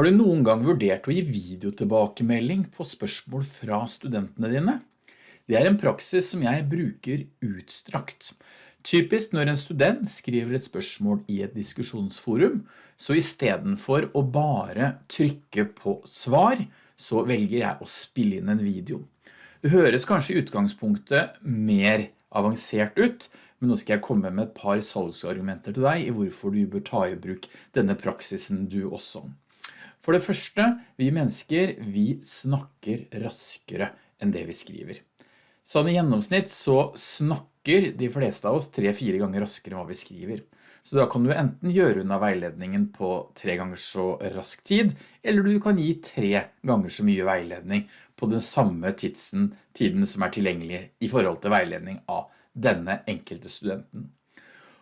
Har du noen gang vurdert å gi videotilbakemelding på spørsmål fra studentene dine? Det er en praksis som jeg bruker utstrakt. Typisk når en student skriver et spørsmål i et diskusjonsforum, så i stedet for å bare trykke på svar, så velger jeg å spille inn en video. Det høres kanskje i utgangspunktet mer avansert ut, men nå skal jeg komme med et par salgsargumenter til deg i hvorfor du bør ta i bruk denne praksisen du også. For det første, vi mennesker, vi snakker raskere enn det vi skriver. Sånn i gjennomsnitt så snakker de fleste av oss tre-fire ganger raskere enn hva vi skriver. Så da kan du enten gjøre unna veiledningen på tre ganger så rask tid, eller du kan gi tre ganger så mye veiledning på den samme tidsen, tiden som er tilgjengelig i forhold til veiledning av denne enkelte studenten.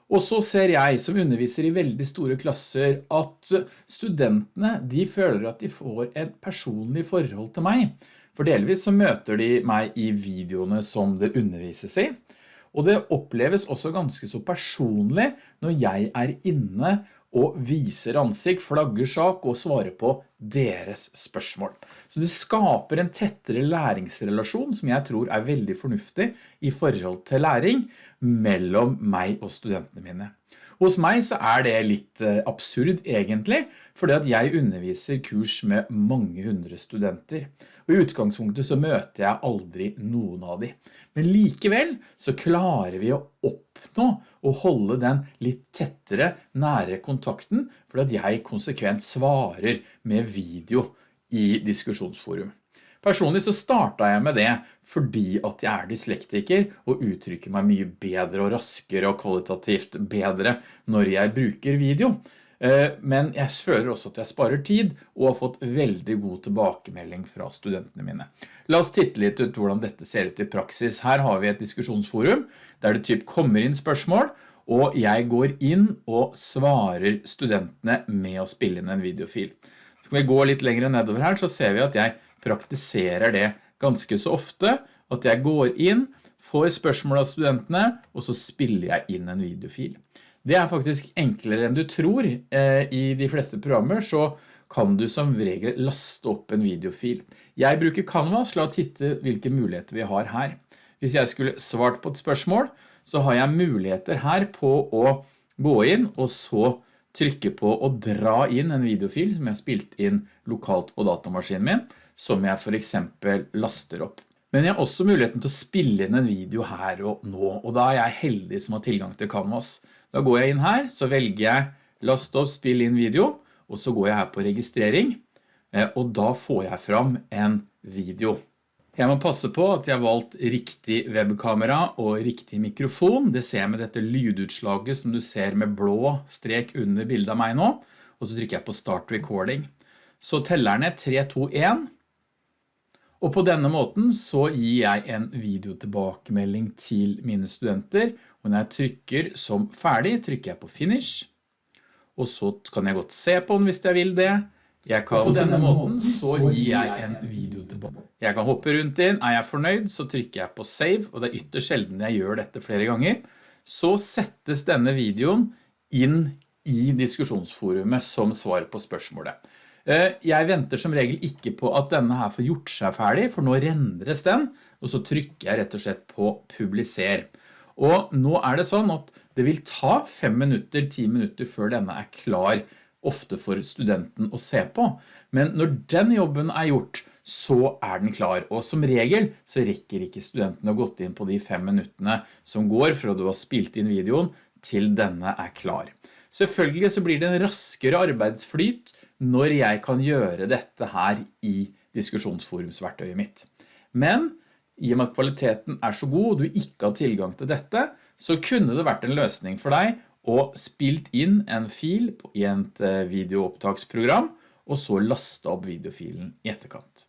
Og så ser jeg som underviser i veldig store klasser at studentene de føler at de får et personlig forhold til meg. For delvis så møter de meg i videoene som det undervises i. Og det oppleves også ganske så personlig når jeg er inne og viser ansikt, flagger sak og svarer på deres spørsmål. Så det skaper en tettere læringsrelasjon som jeg tror er veldig fornuftig i forhold til læring mellom meg og studentene mine. Hos meg så er det litt eh, absurd egentlig, fordi at jeg underviser kurs med mange hundre studenter. Og i utgangspunktet så møter jeg aldri noen av de. Men likevel så klarer vi å oppnå å holde den litt tettere, nære kontakten, fordi at jeg konsekvent svarer med video i diskusjonsforum. Personlig så startet jeg med det fordi at jeg er dyslektiker og uttrykker meg mye bedre og raskere og kvalitativt bedre når jeg bruker video. Eh, men jeg føler også at jeg sparer tid og har fått veldig god tilbakemelding fra studentene mine. La oss titte litt ut hvordan dette ser ut i praksis. Her har vi et diskusjonsforum der det typ kommer inn spørsmål og jeg går inn og svarer studentene med å spille inn en videofil. Skal vi gå litt lenger nedover her så ser vi at jeg praktiserer det ganske så ofte, at jeg går inn, får spørsmål av studentene, og så spiller jeg inn en videofil. Det er faktisk enklere enn du tror. Eh, I de fleste programmer så kan du som regel laste opp en videofil. Jeg bruker Canvas, la titte hvilke muligheter vi har her. Hvis jeg skulle svart på et spørsmål, så har jeg muligheter her på å gå inn og så trykke på å dra inn en videofil som jeg har spilt inn lokalt på datamaskinen min, som jeg for eksempel laster opp. Men jeg har også muligheten til å spille inn en video her og nå, og da er jeg heldig som har tilgang til Canvas. Da går jeg inn her, så velger jeg last opp, spill inn video, og så går jeg her på registrering, eh, og da får jeg fram en video. Jeg må passe på at jeg har valgt riktig webkamera og riktig mikrofon. Det ser jeg med dette lydutslaget som du ser med blå strek under bildet av meg nå, og så trykker jeg på Start Recording. Så teller ned 3, 2, 1, og på denne måten så gir jeg en videotilbakemelding til mine studenter, og når jeg trykker som ferdig, trykker jeg på finish, og så kan jeg godt se på den hvis jeg vil det. Jeg kan, på denne måten så gir jeg en video tilbake. Jeg kan hoppe rundt inn, er jeg fornøyd så trykker jeg på save, og det er ytterst sjelden jeg gjør dette flere ganger. Så settes denne videoen inn i diskusjonsforumet som svar på spørsmålet. Eh, jeg venter som regel ikke på at denne her får gjort seg ferdig, for nå rendres den, og så trykker jeg rett og slett på publiser. Og nå er det sånn at det vil ta fem minutter, ti minutter før denne er klar, ofte for studenten å se på. Men når den jobben er gjort, så er den klar. Og som regel så rekker ikke studenten å gått inn på de fem minuttene som går fra du har spilt inn videoen til denne er klar. Selvfølgelig så blir det en raskere arbeidsflyt når jeg kan gjøre dette her i diskusjonsforumsverktøyet mitt. Men i og med at kvaliteten er så god og du ikke har tilgang til dette, så kunne det vært en løsning for deg å spilt inn en fil i et eh, videoopptaksprogram og så lastet opp videofilen i etterkant.